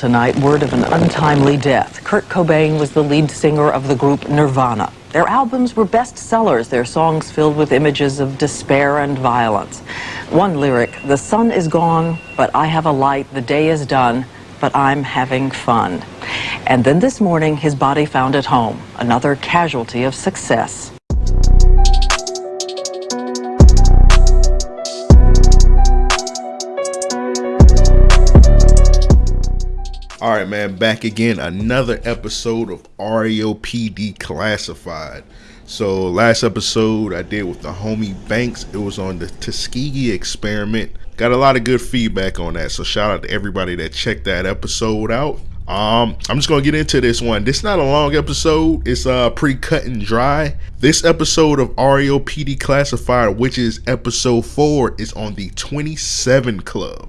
tonight, word of an untimely death. Kurt Cobain was the lead singer of the group Nirvana. Their albums were bestsellers, their songs filled with images of despair and violence. One lyric, the sun is gone, but I have a light, the day is done, but I'm having fun. And then this morning, his body found at home, another casualty of success. All right, man, back again. Another episode of REOP Declassified. So, last episode I did with the homie Banks, it was on the Tuskegee experiment. Got a lot of good feedback on that. So, shout out to everybody that checked that episode out. Um, I'm just gonna get into this one. This is not a long episode. It's uh pre-cut and dry. This episode of REOP Classified, which is episode four, is on the 27 Club.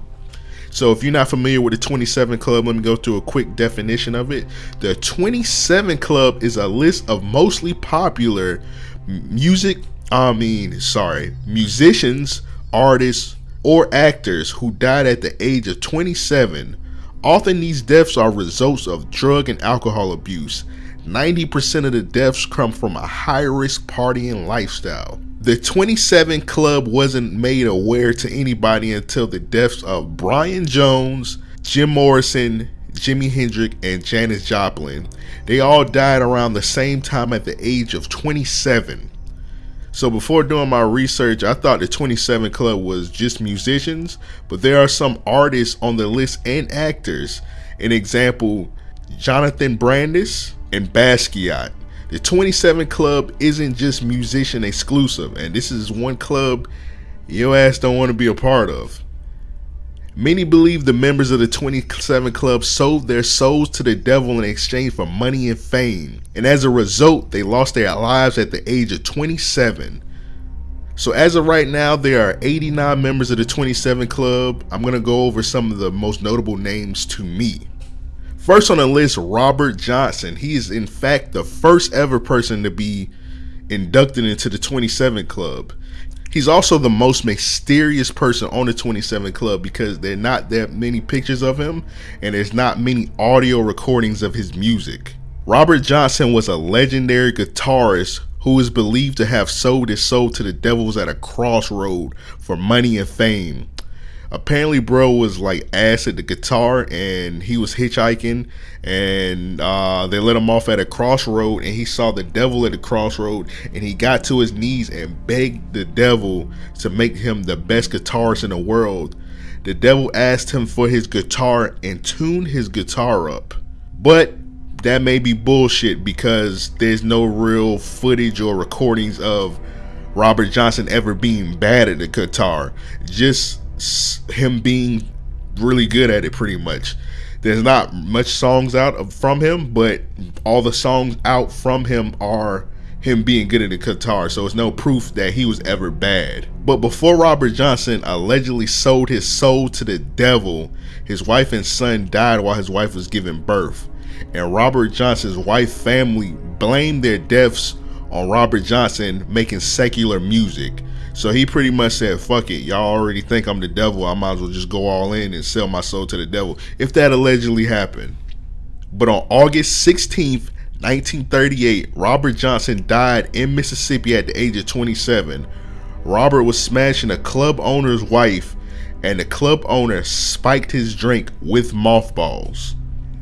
So if you're not familiar with the 27 Club, let me go through a quick definition of it. The 27 Club is a list of mostly popular music, I mean, sorry, musicians, artists, or actors who died at the age of 27. Often these deaths are results of drug and alcohol abuse. 90% of the deaths come from a high risk partying lifestyle. The 27 Club wasn't made aware to anybody until the deaths of Brian Jones, Jim Morrison, Jimi Hendrix, and Janis Joplin. They all died around the same time at the age of 27. So before doing my research, I thought the 27 Club was just musicians, but there are some artists on the list and actors. An example, Jonathan Brandis and Basquiat. The 27 Club isn't just musician exclusive, and this is one club your ass don't want to be a part of. Many believe the members of the 27 Club sold their souls to the devil in exchange for money and fame, and as a result, they lost their lives at the age of 27. So, as of right now, there are 89 members of the 27 Club. I'm going to go over some of the most notable names to me. First on the list, Robert Johnson. He is, in fact, the first ever person to be inducted into the 27 Club. He's also the most mysterious person on the 27 Club because there are not that many pictures of him and there's not many audio recordings of his music. Robert Johnson was a legendary guitarist who is believed to have sold his soul to the devils at a crossroad for money and fame apparently bro was like ass at the guitar and he was hitchhiking and uh, they let him off at a crossroad and he saw the devil at the crossroad and he got to his knees and begged the devil to make him the best guitarist in the world. The devil asked him for his guitar and tuned his guitar up. But that may be bullshit because there's no real footage or recordings of Robert Johnson ever being bad at the guitar. Just him being really good at it pretty much. There's not much songs out from him, but all the songs out from him are him being good at the guitar, so it's no proof that he was ever bad. But before Robert Johnson allegedly sold his soul to the devil, his wife and son died while his wife was giving birth. And Robert Johnson's wife family blamed their deaths on Robert Johnson making secular music. So he pretty much said, fuck it, y'all already think I'm the devil. I might as well just go all in and sell my soul to the devil. If that allegedly happened. But on August 16th, 1938, Robert Johnson died in Mississippi at the age of 27. Robert was smashing a club owner's wife, and the club owner spiked his drink with mothballs.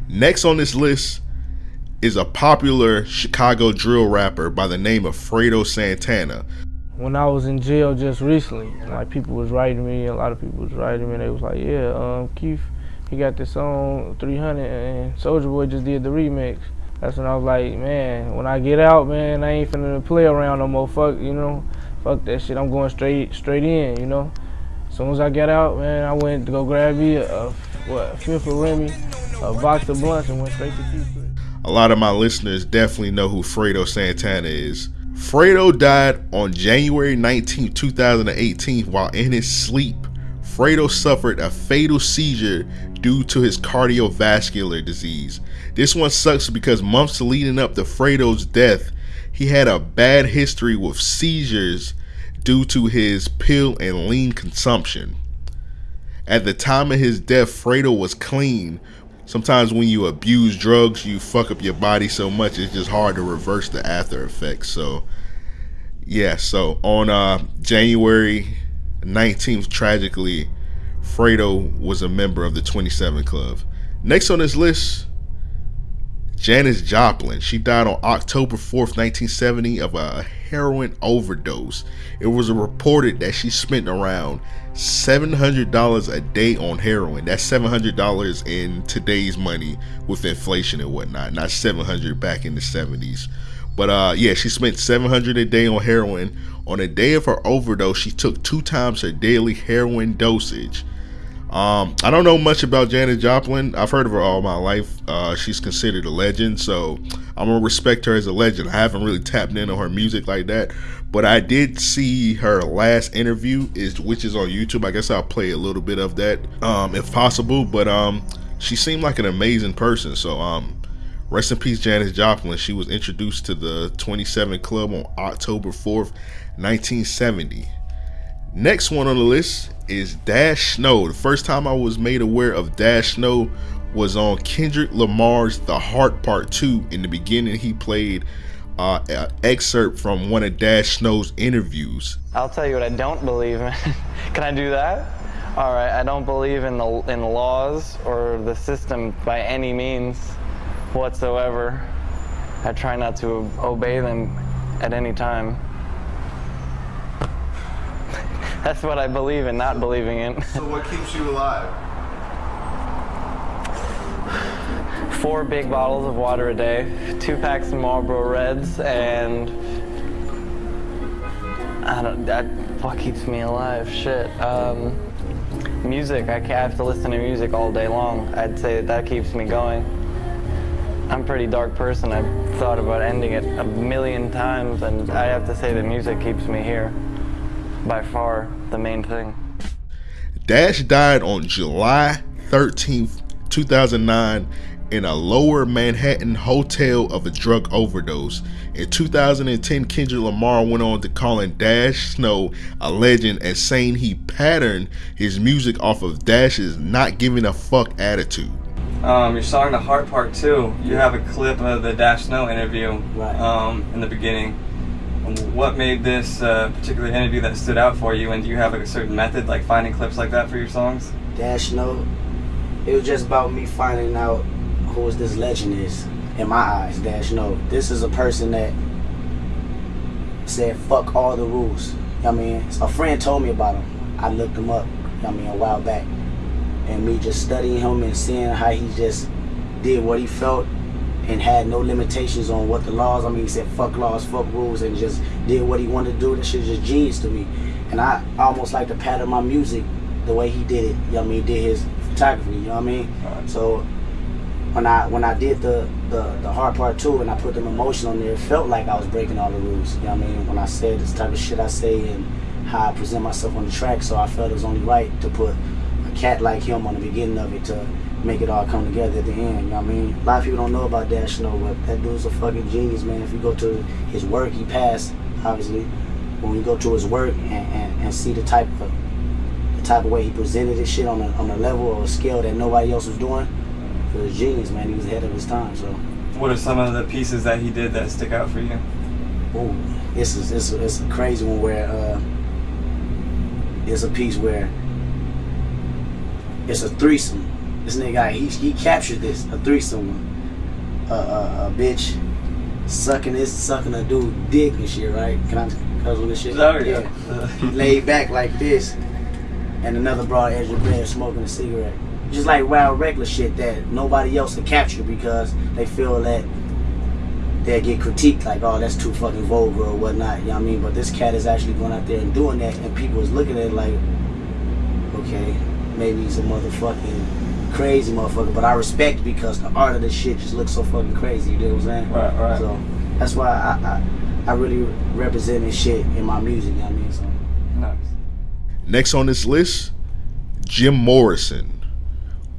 Next on this list is a popular Chicago drill rapper by the name of Fredo Santana when I was in jail just recently, like people was writing me, a lot of people was writing me, and they was like, yeah, um, Keef, he got this song 300, and Soldier Boy just did the remix. That's when I was like, man, when I get out, man, I ain't finna play around no more. Fuck, you know, fuck that shit. I'm going straight, straight in, you know. As soon as I got out, man, I went to go grab me a, a what, a fifth of Remy, a box of blunts, and went straight to Keef. A lot of my listeners definitely know who Fredo Santana is. Fredo died on January 19, 2018 while in his sleep. Fredo suffered a fatal seizure due to his cardiovascular disease. This one sucks because months leading up to Fredo's death, he had a bad history with seizures due to his pill and lean consumption. At the time of his death, Fredo was clean, sometimes when you abuse drugs, you fuck up your body so much it's just hard to reverse the after effects. So yeah, so on uh, January 19th, tragically, Fredo was a member of the 27 Club. Next on this list, Janis Joplin. She died on October 4th, 1970 of a heroin overdose. It was reported that she spent around $700 a day on heroin. That's $700 in today's money with inflation and whatnot, not 700 back in the 70s. But uh, yeah, she spent 700 a day on heroin. On the day of her overdose, she took two times her daily heroin dosage. Um, I don't know much about Janis Joplin. I've heard of her all my life. Uh, she's considered a legend, so I'm gonna respect her as a legend. I haven't really tapped into her music like that, but I did see her last interview, is which is on YouTube. I guess I'll play a little bit of that, um, if possible. But um, she seemed like an amazing person. So um, rest in peace, Janis Joplin. She was introduced to the 27 Club on October 4th, 1970. Next one on the list is Dash Snow. The first time I was made aware of Dash Snow was on Kendrick Lamar's The Heart Part 2. In the beginning, he played uh, an excerpt from one of Dash Snow's interviews. I'll tell you what I don't believe in. Can I do that? All right, I don't believe in the in laws or the system by any means whatsoever. I try not to obey them at any time. That's what I believe in, not believing in. So what keeps you alive? Four big bottles of water a day, two packs of Marlboro Reds, and I don't. That what keeps me alive? Shit. Um, music. I, can't, I have to listen to music all day long. I'd say that, that keeps me going. I'm a pretty dark person. I've thought about ending it a million times, and I have to say that music keeps me here by far the main thing. Dash died on July 13th, 2009 in a lower Manhattan hotel of a drug overdose. In 2010, Kendrick Lamar went on to calling Dash Snow a legend and saying he patterned his music off of Dash's not giving a fuck attitude. Um, your song "The Heart Part 2, you have a clip of the Dash Snow interview Right. um, in the beginning. What made this uh, particular interview that stood out for you, and do you have a certain method, like finding clips like that for your songs? Dash Snow. It was just about me finding out who this legend is in my eyes. Dash Snow. This is a person that said fuck all the rules. I mean, a friend told me about him. I looked him up. I mean, a while back, and me just studying him and seeing how he just did what he felt and had no limitations on what the laws. I mean, he said fuck laws, fuck rules, and just did what he wanted to do. That shit just genius to me. And I almost like to pattern my music the way he did it. You know what I mean? Did his photography. You know what I mean? So when I when I did the, the the heart part two and I put them emotion on there, it felt like I was breaking all the rules. You know what I mean? When I said this type of shit I say and how I present myself on the track, so I felt it was only right to put a cat like him on the beginning of it to make it all come together at the end. You know what I mean? A lot of people don't know about Dash Snow, but that dude's a fucking genius, man. If you go to his work, he passed, obviously. When you go to his work and, and, and see the type of the type of way he presented his shit on a on a level or a scale that nobody else was doing, it was genius, man. He was ahead of his time. So, What are some of the pieces that he did that stick out for you? ooh, this is it's a, it's a crazy one where uh, it's a piece where it's a threesome. This nigga, he he captured this a threesome one. A, a, a bitch sucking this sucking a dude dick and shit, right? Can I cause on this shit? Oh, yeah. He laid back like this, and another broad edge of bed smoking a cigarette. Just like wild regular shit that nobody else can capture because they feel that they get critiqued like, oh, that's too fucking vulgar or whatnot. You know what I mean? But this cat is actually going out there and doing that, and people is looking at it like, okay, maybe he's a motherfucking crazy motherfucker, but I respect because the art of this shit just looks so fucking crazy. You know what I'm saying? Right, right. So that's why I, I I really represent this shit in my music. You know what I mean? So. Nice. Next on this list, Jim Morrison.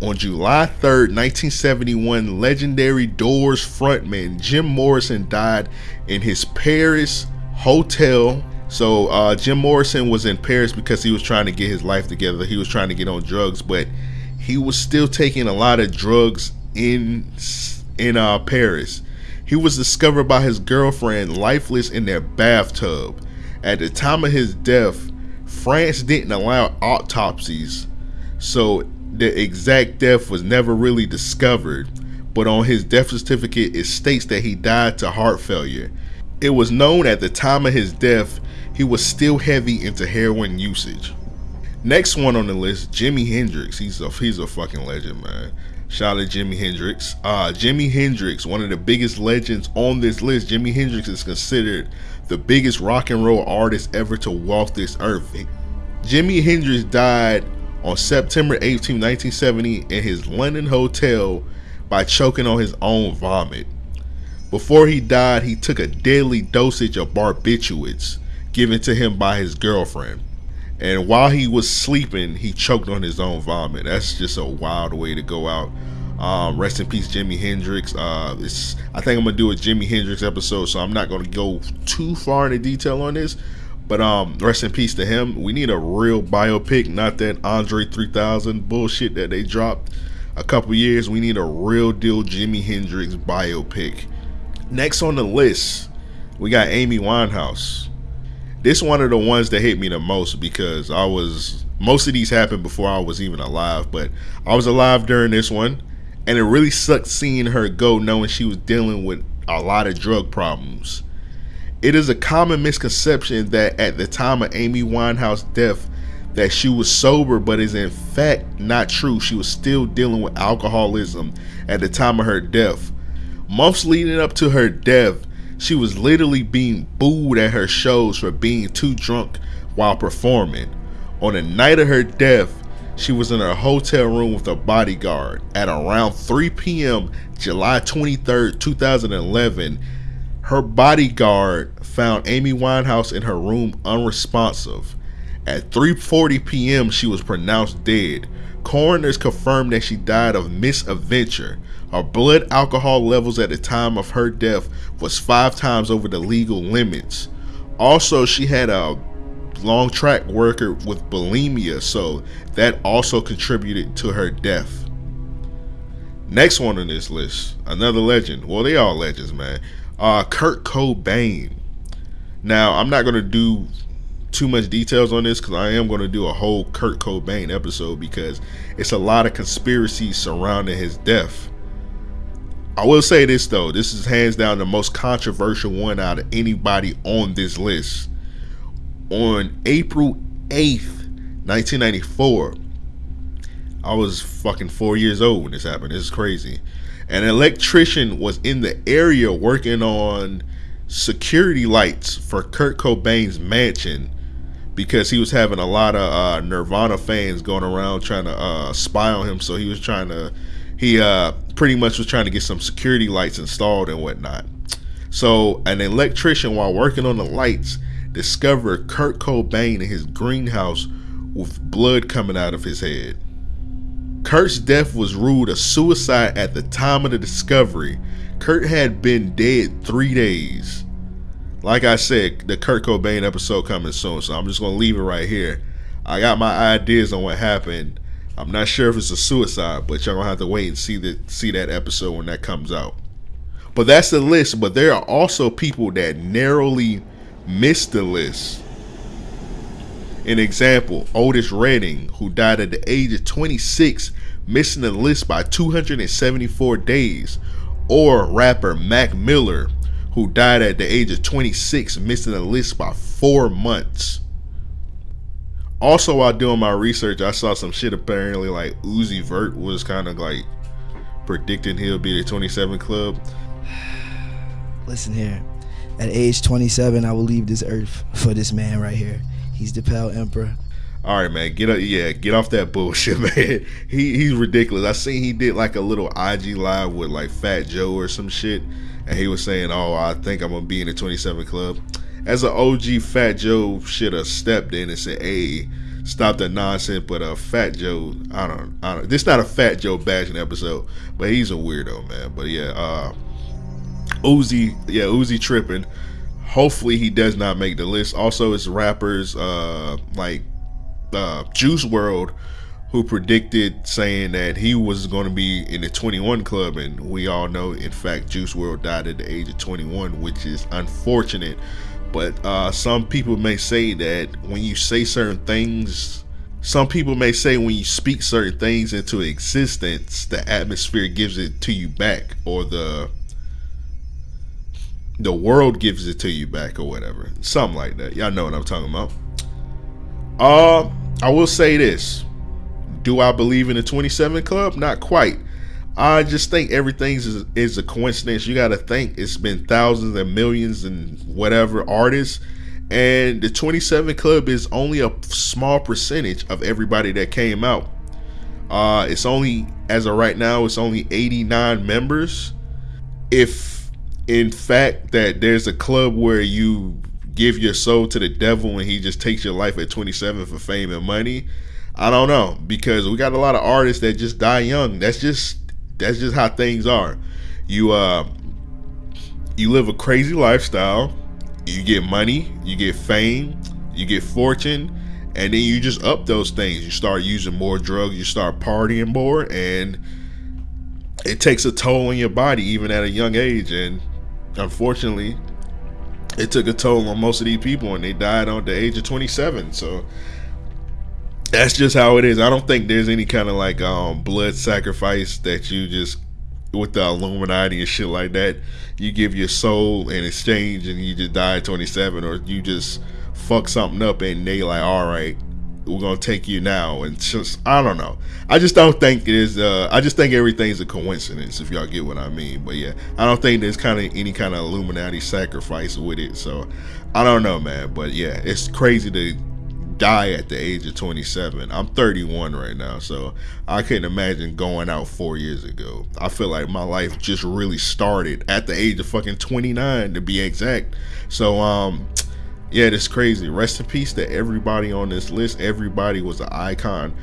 On July 3rd, 1971, legendary Doors frontman Jim Morrison died in his Paris hotel. So, uh, Jim Morrison was in Paris because he was trying to get his life together. He was trying to get on drugs, but he was still taking a lot of drugs in in uh, Paris. He was discovered by his girlfriend lifeless in their bathtub. At the time of his death, France didn't allow autopsies, so the exact death was never really discovered. But on his death certificate, it states that he died to heart failure. It was known at the time of his death he was still heavy into heroin usage. Next one on the list, Jimi Hendrix. He's a he's a fucking legend, man. Shout out to Jimi Hendrix. Uh, Jimi Hendrix, one of the biggest legends on this list. Jimi Hendrix is considered the biggest rock and roll artist ever to walk this earth. Jimi Hendrix died on September 18, 1970 in his London hotel by choking on his own vomit. Before he died, he took a deadly dosage of barbiturates given to him by his girlfriend. And while he was sleeping, he choked on his own vomit. That's just a wild way to go out. Um, rest in peace, Jimi Hendrix. Uh, it's, I think I'm gonna do a Jimi Hendrix episode, so I'm not gonna go too far into detail on this. But um, rest in peace to him. We need a real biopic, not that Andre 3000 bullshit that they dropped a couple years. We need a real deal Jimi Hendrix biopic. Next on the list, we got Amy Winehouse. This one of the ones that hit me the most because I was most of these happened before I was even alive, but I was alive during this one, and it really sucked seeing her go, knowing she was dealing with a lot of drug problems. It is a common misconception that at the time of Amy Winehouse's death, that she was sober, but is in fact not true. She was still dealing with alcoholism at the time of her death. Months leading up to her death, she was literally being booed at her shows for being too drunk while performing. On the night of her death, she was in her hotel room with a bodyguard. At around 3 p.m., July 23, 2011, her bodyguard found Amy Winehouse in her room unresponsive. At 3:40 p.m., she was pronounced dead. Coroners confirmed that she died of misadventure. Her blood alcohol levels at the time of her death was five times over the legal limits. Also, she had a long track record with bulimia, so that also contributed to her death. Next one on this list, another legend. Well, they all legends, man. Uh, Kurt Cobain. Now, I'm not gonna do too much details on this because I am going to do a whole Kurt Cobain episode because it's a lot of conspiracies surrounding his death. I will say this though, this is hands down the most controversial one out of anybody on this list. On April 8th, 1994, I was fucking four years old when this happened. This is crazy. An electrician was in the area working on security lights for Kurt Cobain's mansion because he was having a lot of uh, Nirvana fans going around trying to uh, spy on him. So he was trying to he uh, pretty much was trying to get some security lights installed and whatnot. So an electrician, while working on the lights, discovered Kurt Cobain in his greenhouse with blood coming out of his head. Kurt's death was ruled a suicide at the time of the discovery. Kurt had been dead three days. Like I said, the Kurt Cobain episode coming soon, so I'm just gonna leave it right here. I got my ideas on what happened I'm not sure if it's a suicide, but y'all gonna have to wait and see that see that episode when that comes out. But that's the list. But there are also people that narrowly missed the list. An example, Otis Redding, who died at the age of 26, missing the list by 274 days. Or rapper Mac Miller, who died at the age of 26, missing the list by four months. Also, while doing my research, I saw some shit apparently like Uzi Vert was kind of like predicting he'll be the 27 club. Listen here. At age 27, I will leave this earth for this man right here. He's the Pale Emperor. All right, man. Get up, yeah. Get off that bullshit, man. He he's ridiculous. I seen he did like a little IG live with like Fat Joe or some shit, and he was saying, "Oh, I think I'm gonna be in the 27 club." as an OG Fat Joe should have stepped in and said, "Hey, stop that nonsense." But uh, Fat Joe, I don't, I don't. This is not a Fat Joe bashing episode, but he's a weirdo, man. But yeah, uh, Uzi, yeah, Uzi tripping. Hopefully he does not make the list. Also, it's rappers uh like uh, Juice WRLD who predicted saying that he was going to be in the 21 club, and we all know, in fact, Juice WRLD died at the age of 21, which is unfortunate. But uh, some people may say that when you say certain things, some people may say when you speak certain things into existence, the atmosphere gives it to you back, or the the world gives it to you back, or whatever, something like that. Y'all know what I'm talking about. Uh, I will say this do I believe in the 27 Club? Not quite. I just think everything is, is a coincidence. You got to think it's been thousands and millions and whatever artists. And the 27 Club is only a small percentage of everybody that came out. Uh, it's only, as of right now, it's only 89 members. If in fact that there's a club where you give your soul to the devil and he just takes your life at 27 for fame and money, I don't know because we got a lot of artists that just die young. That's just that's just how things are. You uh you live a crazy lifestyle. You get money, you get fame, you get fortune, and then you just up those things. You start using more drugs, you start partying more, and it takes a toll on your body even at a young age. And unfortunately, it took a toll on most of these people, and they died on the age of 27. So that's just how it is. I don't think there's any kind of like um, blood sacrifice that you just with the Illuminati and shit like that. You give your soul in exchange and you just die at 27, or you just fuck something up and they like, all right, we're gonna take you now. And just I don't know. I just don't think it is. Uh, I just think everything's a coincidence. If y'all get what I mean. But yeah, I don't think there's kind of any kind of Illuminati sacrifice with it. So I don't know, man. But yeah, it's crazy to die at the age of 27. I'm 31 right now, so I couldn't imagine going out four years ago. I feel like my life just really started at the age of fucking 29 to be exact. So, um, yeah, it's crazy. Rest in peace to everybody on this list. Everybody was an icon.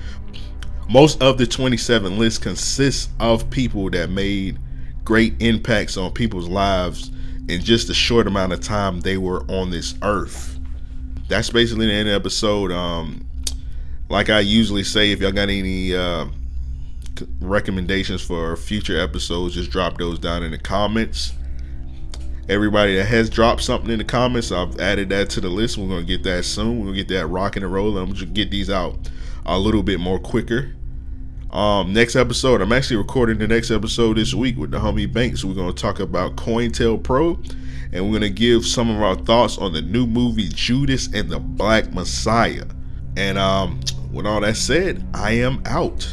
Most of the 27 list consists of people that made great impacts on people's lives in just a short amount of time they were on this earth that's basically the end of the episode. Um, like I usually say, if y'all got any uh, recommendations for future episodes, just drop those down in the comments. Everybody that has dropped something in the comments, I've added that to the list. We're gonna get that soon. We're gonna get that rocking and rolling. I'm gonna get these out a little bit more quicker. Um, next episode, I'm actually recording the next episode this week with the homie Banks. We're gonna talk about COINTELPRO and we're going to give some of our thoughts on the new movie Judas and the Black Messiah. And um, with all that said, I am out.